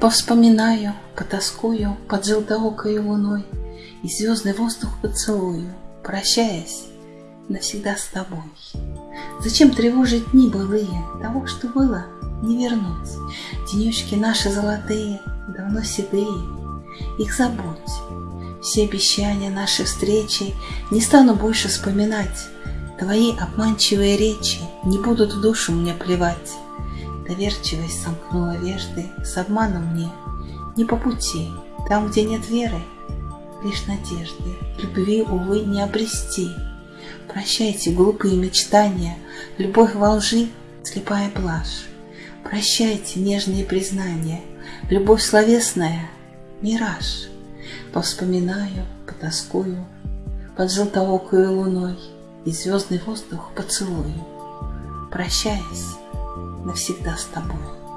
Повспоминаю, потаскую под желтоокой луной И звездный воздух поцелую, прощаясь навсегда с тобой. Зачем тревожить дни былые, того, что было, не вернуть. Денечки наши золотые, давно седые, их забудь. Все обещания нашей встречи не стану больше вспоминать. Твои обманчивые речи не будут в душу мне плевать. Доверчивость сомкнула вежды с обманом мне. Не по пути, там, где нет веры, лишь надежды. Любви, увы, не обрести. Прощайте глупые мечтания, любовь во лжи, слепая блажь. Прощайте нежные признания, любовь словесная — мираж. Повспоминаю, потаскую под желтоокою луной И звездный воздух поцелую, Прощаясь навсегда с тобой.